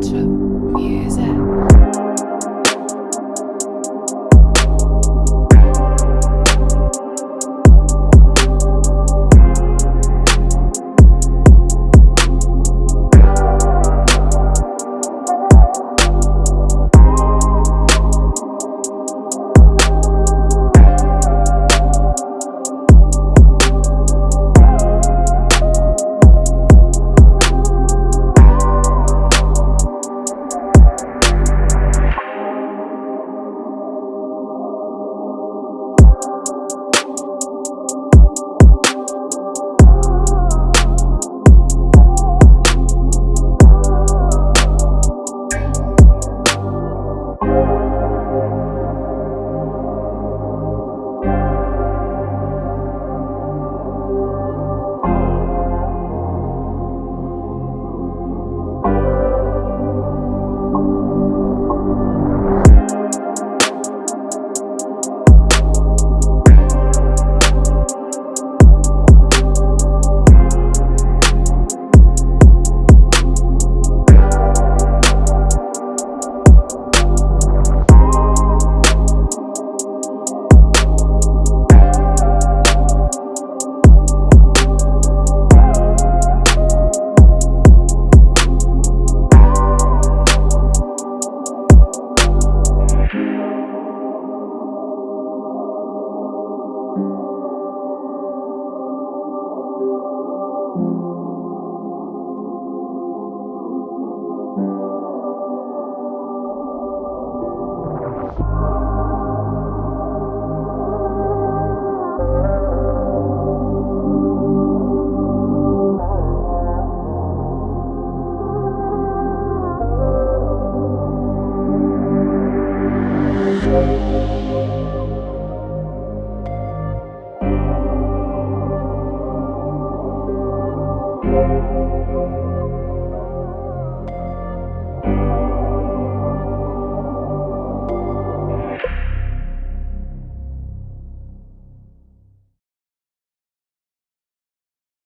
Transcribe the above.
matchup. Thank